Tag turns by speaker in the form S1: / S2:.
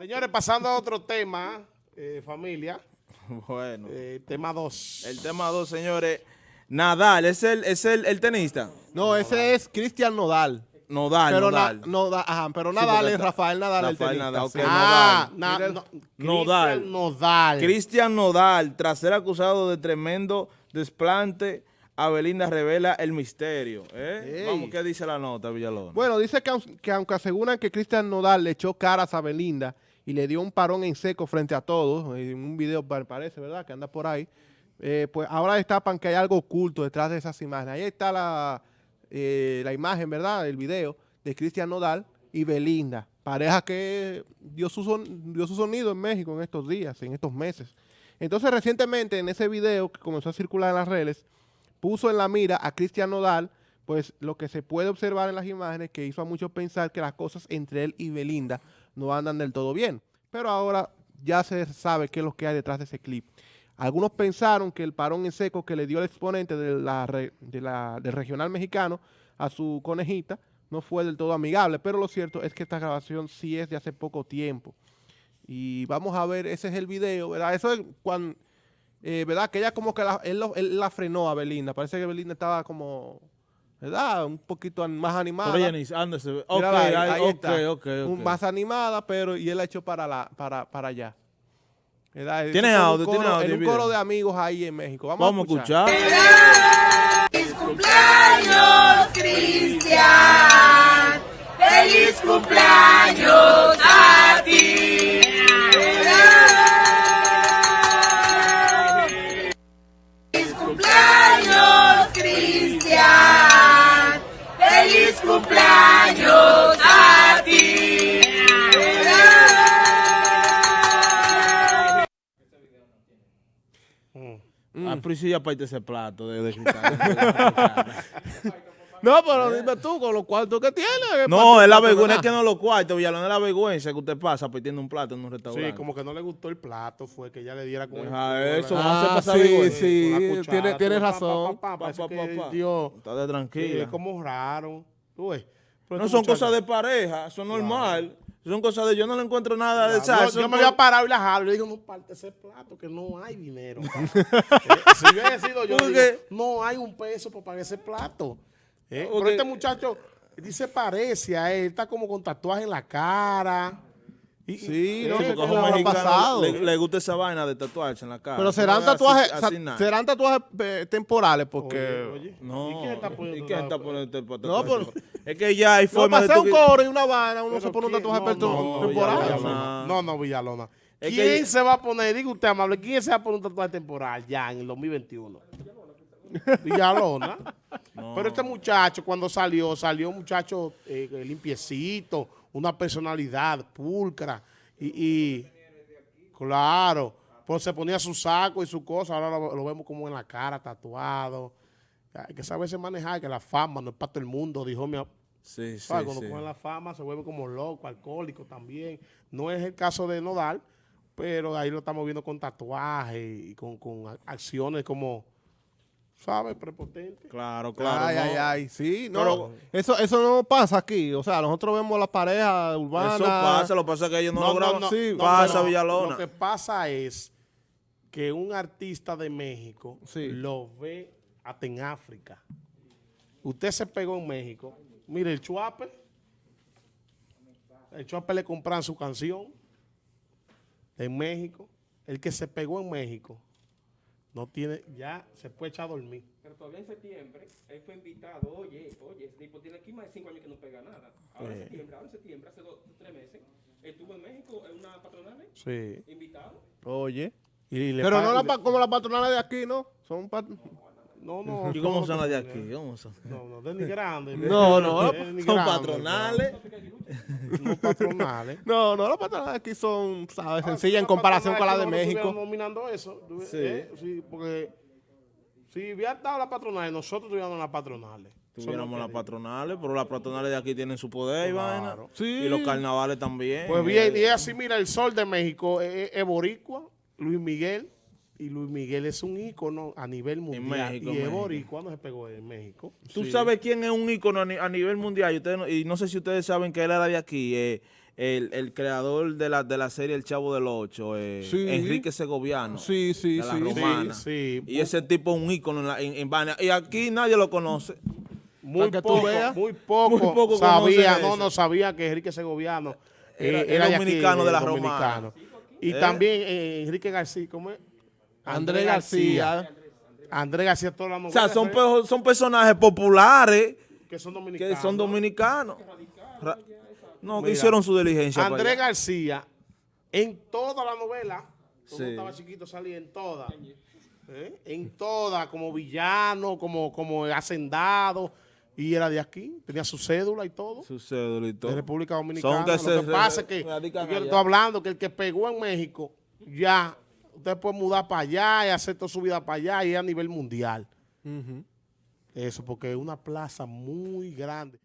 S1: Señores, pasando a otro tema, eh, familia.
S2: Bueno.
S1: Eh, tema 2.
S2: El tema 2, señores. Nadal, ¿es el, es el, el tenista?
S3: No, ese es Cristian Nodal.
S2: Nodal,
S3: pero
S2: Nodal.
S3: Na- Noda- ajá, pero Nadal es Rafael Nadal el
S2: Rafael
S3: tenista.
S2: Nadal,
S1: ah,
S2: Nodal.
S1: na- no. Cristian Nodal.
S2: Cristian Nodal, tras ser acusado de tremendo desplante, Abelinda revela el misterio. ¿eh? Vamos, ¿qué dice la nota, Villalona?
S3: Bueno, dice que, aun- que aunque aseguran que Cristian Nodal le echó caras a Belinda y le dio un parón en seco frente a todos, en un video pa- parece, ¿verdad? Que anda por ahí, eh, pues ahora destapan que hay algo oculto detrás de esas imágenes. Ahí está la, eh, la imagen, ¿verdad? El video de Cristian Nodal y Belinda, pareja que dio su, son- dio su sonido en México en estos días, en estos meses. Entonces, recientemente, en ese video que comenzó a circular en las redes, puso en la mira a Cristian Nodal, pues lo que se puede observar en las imágenes que hizo a muchos pensar que las cosas entre él y Belinda no andan del todo bien. Pero ahora ya se sabe qué es lo que hay detrás de ese clip. Algunos pensaron que el parón en seco que le dio el exponente de la, de la- del regional mexicano a su conejita no fue del todo amigable, pero lo cierto es que esta grabación sí es de hace poco tiempo. Y vamos a ver, ese es el video, ¿verdad? Eso es cuando, eh, ¿verdad? Que ella como que él la frenó a Belinda. Parece que Belinda estaba como, ¿verdad? Un poquito más animada.
S2: Pero Jenny, ándese. Ok,
S3: Mírala ahí,
S2: ahí,
S3: ahí
S2: ok,
S3: está.
S2: ok,
S3: Un-
S2: ok.
S3: Más animada, pero y él la echó para, la, para, para allá. ¿Verdad?
S2: ¿Tiene audio?
S3: coro-
S2: ¿Tiene audio
S3: un coro de amigos ahí en México. Vamos,
S2: Vamos a escuchar.
S4: cumpleaños, Cristian. Cumpleaños a ti.
S2: Ah, pero sí, aparte ese plato de, de.
S3: No, pero dime tú, con los cuartos que tienes. ¿qué
S2: no, es la vergüenza, es que no lo cuartos, Villalona, es la vergüenza que usted pasa pidiendo un plato en un restaurante.
S1: Sí, como que no le gustó el plato, fue que ella le diera con
S2: Deja
S1: el-
S2: eso,
S1: con
S2: vamos a
S3: Ah,
S2: pasar
S3: sí, sí, tiene, tiene razón.
S1: pa, pa, pa,
S2: Pa,
S1: parece
S2: pa,
S1: que
S2: pa, pa.
S1: Dios,
S2: Está tranquila.
S1: es como raro. Tú ves.
S2: No son
S1: muchacho-
S2: cosas de pareja, es normal. Son cosas de yo no le encuentro nada de salsa.
S1: Yo, me había parado y la jalo. Le digo, no parte ese plato, que no hay dinero. Eh, si hubiera sido yo, no hay un peso para pagar ese plato. Eh. Pero este muchacho dice parece a él, está como con tatuaje en la cara. Y,
S3: Sí, no sé
S2: un mexicano
S3: pasado.
S2: Le, le gusta esa vaina de tatuarse en la cara.
S3: Pero serán
S2: no así-
S3: tatuajes,
S2: así
S3: serán tatuajes eh, temporales porque...
S1: Oye, oye,
S2: No,
S1: ¿y quién está poniendo
S3: No, pero-
S2: Es que ya hay
S3: No,
S2: forma
S3: para
S2: de tú
S3: un coro y una vaina, uno se pone un tatuaje
S1: No, no, no,
S3: temporal.
S1: No, no, Villalona. ¿Quién
S2: que-
S1: se va a poner, diga usted amable, quién se va a poner un tatuaje temporal ya en el 2021? Villalona. Pero este muchacho cuando salió, salió un muchacho eh, limpiecito, una personalidad pulcra y, y claro, pues se ponía su saco y su cosa, ahora lo, lo vemos como en la cara tatuado. Hay que saberse manejar, que la fama no es para todo el mundo, dijo mi,
S2: Sí, sí.
S1: Cuando
S2: sí.
S1: cogen la fama se vuelve como loco, alcohólico también. No es el caso de Nodal, pero ahí lo estamos viendo con tatuajes y con, acciones como, ¿sabes? Prepotentes.
S2: Claro, claro.
S3: ay,
S2: no.
S3: ay, ay, sí, no,
S2: Pero-
S3: eso, eso no pasa aquí, o sea, nosotros vemos las parejas urbanas.
S2: Eso pasa, lo que pasa es que ellos no, lo graban.
S3: sí,
S2: pasa, Villalona.
S1: Lo que pasa es que un artista de México
S3: Sí.
S1: lo ve hasta en África. Usted se pegó en México. Mire, el Chuape, el Chuape le compran su canción en México. El que se pegó en México no tiene, ya se puede echar a dormir.
S5: Pero todavía en septiembre, él fue invitado, oye, oye, ese tipo tiene aquí más de cinco años que no pega nada. Ahora en
S1: Eh.
S5: septiembre, ahora en septiembre, hace dos, tres meses, estuvo en México en una patronal,
S1: Sí.
S5: invitado.
S3: Oye.
S1: Y le
S3: Pero no la como las patronales de aquí, ¿no? Son pat-
S1: No, no.
S2: ¿Y cómo son las de aquí? ¿Cómo son?
S1: No, no, denigrando.
S3: No, no,
S2: Son patronales.
S1: No patronales.
S3: No, no, las patronales aquí son, ¿sabes?
S1: Ah,
S3: Sencillas en
S1: las
S3: comparación con las de
S1: patronales
S3: México.
S1: nominando eso.
S2: Sí.
S1: eh, sí, porque si hubiera estado la patronal, nosotros tuviéramos las patronales.
S2: Tuviéramos las patronales, pero las patronales de aquí tienen su poder y vaina.
S3: Sí.
S2: Y los carnavales también.
S1: Pues bien, y es así, mira, el sol de México es, es boricua, Luis Miguel, y Luis Miguel es un ícono a nivel mundial.
S2: México,
S1: y es boricua, se pegó en México.
S2: ¿Tú sabes quién es un ícono a, ni- a nivel mundial? Y, ustedes no, y no sé si ustedes saben que él era de aquí. eh, el, el creador de la, de la serie El Chavo del Ocho, eh,
S3: Sí.
S2: Enrique Segoviano.
S3: Sí, sí,
S2: de la
S3: sí.
S2: romana.
S1: Sí, sí.
S2: Y ese tipo es un ícono en, la- en, en Bania. Y aquí nadie lo conoce.
S1: Muy poco,
S3: veas.
S1: muy poco,
S2: Muy poco
S1: sabía, no,
S2: eso.
S1: no sabía que Enrique Segoviano eh,
S2: Era-
S1: aquí,
S2: dominicano de la
S1: eh,
S2: romana.
S1: Y
S2: ¿Eh?
S1: también eh, Enrique García, ¿cómo es?
S3: Andrés García.
S1: Andrés García, toda la
S2: O
S1: novela.
S2: sea, son, pe- son personajes populares
S1: que son dominicanos.
S2: que son dominicanos. Ra- No, que hicieron su diligencia.
S1: Andrés. García, en toda la novela, cuando
S2: Sí.
S1: estaba chiquito salía en toda. ¿eh? En toda, como villano, como, como hacendado. Y era de aquí, tenía su cédula y todo.
S2: Su cédula y todo.
S1: de República Dominicana.
S2: Son que
S1: Lo que pasa es que yo estoy hablando que el que pegó en México, ya, usted puede mudar para allá y hacer toda su vida para allá y a nivel mundial. Eso, porque es una plaza muy grande.